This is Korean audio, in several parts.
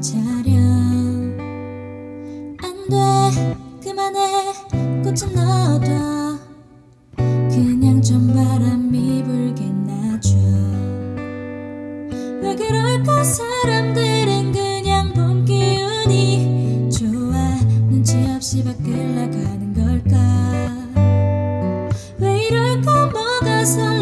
차려. 안돼 그만해 꽃은 넣어 So.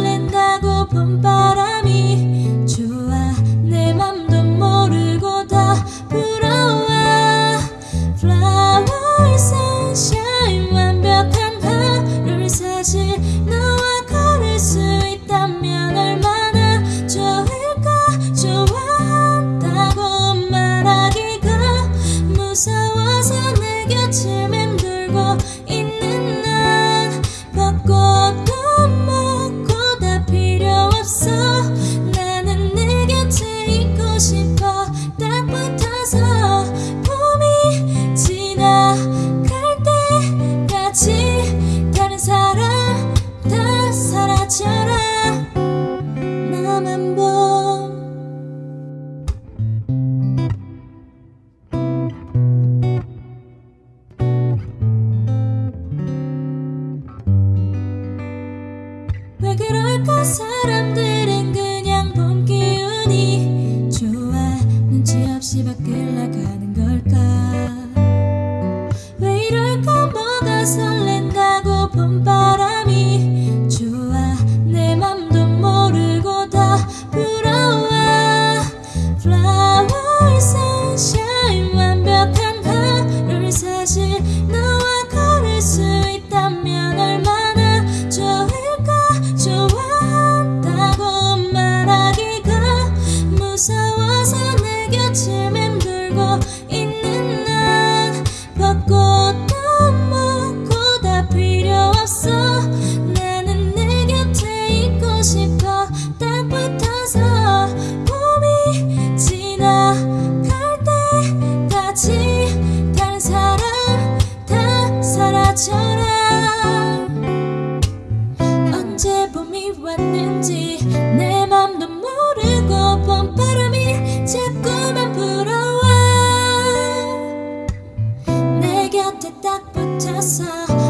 싶어. 딱 붙어서 봄이 지나갈 때까지 다른 사람 다 사라져라. 남은 봄 왜 그럴까 사람들? 설렌다 고픈 바람이 좋아 내 맘도 모르고 다 부러워 Flower sunshine 완벽한 하루 사실 너와 걸을 수 있다면 얼마나 좋을까? 좋아한다고 말하기가 무서워서 내 곁을 맴돌고 casa.